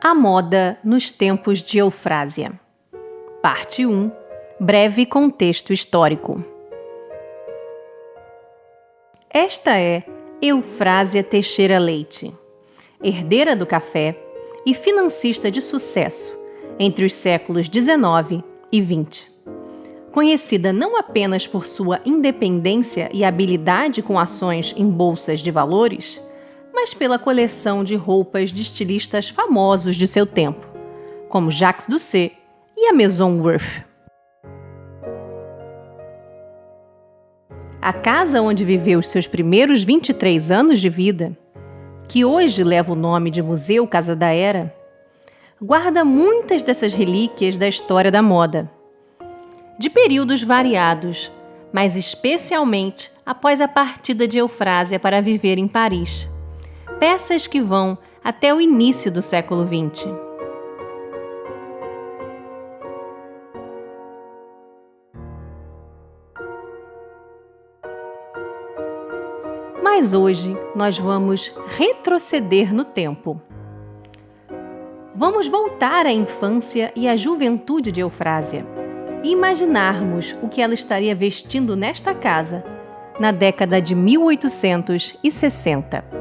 A moda nos tempos de Eufrásia. Parte 1 Breve contexto histórico. Esta é Eufrásia Teixeira Leite, herdeira do café e financista de sucesso entre os séculos 19 e 20. Conhecida não apenas por sua independência e habilidade com ações em bolsas de valores, mas pela coleção de roupas de estilistas famosos de seu tempo, como Jacques Doucet e a Maison Worth. A casa onde viveu os seus primeiros 23 anos de vida, que hoje leva o nome de Museu Casa da Era, guarda muitas dessas relíquias da história da moda, de períodos variados, mas especialmente após a partida de Eufrásia para viver em Paris peças que vão até o início do século XX. Mas hoje nós vamos retroceder no tempo. Vamos voltar à infância e à juventude de Eufrásia e imaginarmos o que ela estaria vestindo nesta casa na década de 1860.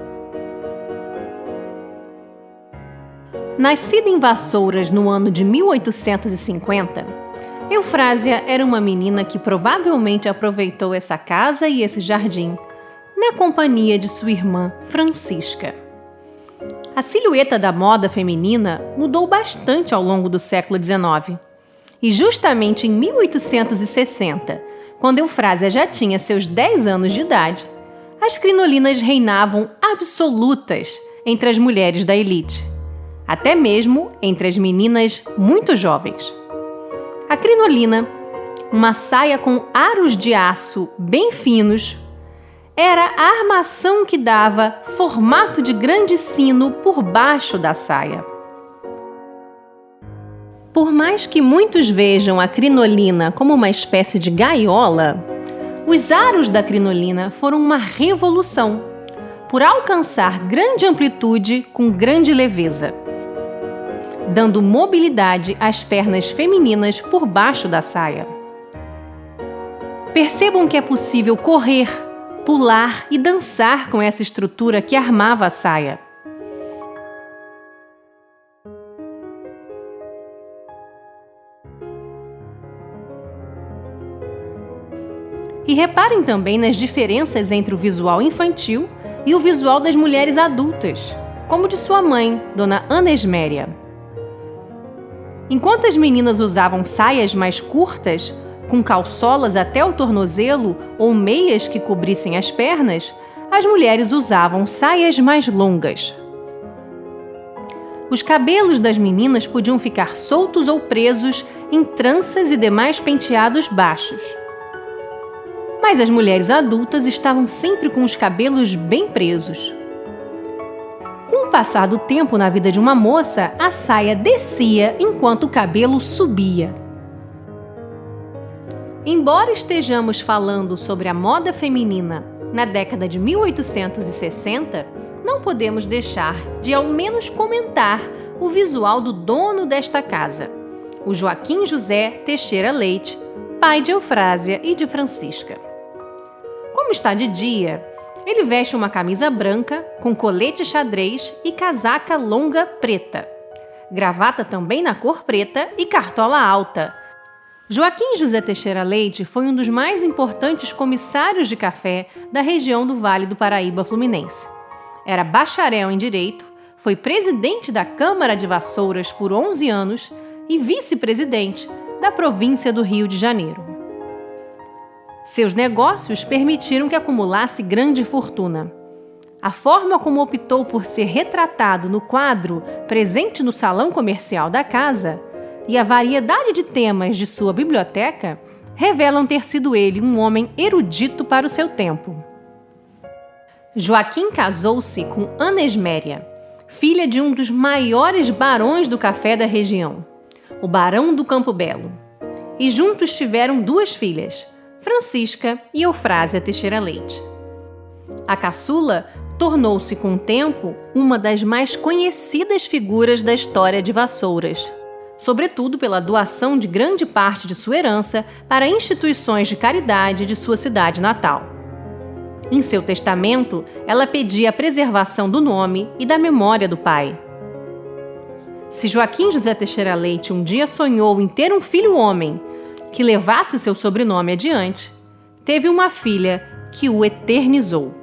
Nascida em Vassouras no ano de 1850, Eufrásia era uma menina que provavelmente aproveitou essa casa e esse jardim na companhia de sua irmã Francisca. A silhueta da moda feminina mudou bastante ao longo do século XIX. E justamente em 1860, quando Eufrásia já tinha seus 10 anos de idade, as crinolinas reinavam absolutas entre as mulheres da elite até mesmo entre as meninas muito jovens. A crinolina, uma saia com aros de aço bem finos, era a armação que dava formato de grande sino por baixo da saia. Por mais que muitos vejam a crinolina como uma espécie de gaiola, os aros da crinolina foram uma revolução por alcançar grande amplitude com grande leveza dando mobilidade às pernas femininas por baixo da saia. Percebam que é possível correr, pular e dançar com essa estrutura que armava a saia. E reparem também nas diferenças entre o visual infantil e o visual das mulheres adultas, como de sua mãe, Dona Ana Esméria. Enquanto as meninas usavam saias mais curtas, com calçolas até o tornozelo ou meias que cobrissem as pernas, as mulheres usavam saias mais longas. Os cabelos das meninas podiam ficar soltos ou presos em tranças e demais penteados baixos. Mas as mulheres adultas estavam sempre com os cabelos bem presos. Com o passar do tempo na vida de uma moça, a saia descia enquanto o cabelo subia. Embora estejamos falando sobre a moda feminina na década de 1860, não podemos deixar de ao menos comentar o visual do dono desta casa, o Joaquim José Teixeira Leite, pai de Eufrásia e de Francisca. Como está de dia, ele veste uma camisa branca com colete xadrez e casaca longa preta. Gravata também na cor preta e cartola alta. Joaquim José Teixeira Leite foi um dos mais importantes comissários de café da região do Vale do Paraíba Fluminense. Era bacharel em Direito, foi presidente da Câmara de Vassouras por 11 anos e vice-presidente da província do Rio de Janeiro. Seus negócios permitiram que acumulasse grande fortuna. A forma como optou por ser retratado no quadro presente no salão comercial da casa e a variedade de temas de sua biblioteca revelam ter sido ele um homem erudito para o seu tempo. Joaquim casou-se com Ana Esméria, filha de um dos maiores barões do café da região, o Barão do Campo Belo, e juntos tiveram duas filhas, Francisca e Eufrásia Teixeira Leite. A caçula tornou-se com o tempo uma das mais conhecidas figuras da história de Vassouras, sobretudo pela doação de grande parte de sua herança para instituições de caridade de sua cidade natal. Em seu testamento, ela pedia a preservação do nome e da memória do pai. Se Joaquim José Teixeira Leite um dia sonhou em ter um filho homem que levasse seu sobrenome adiante, teve uma filha que o eternizou.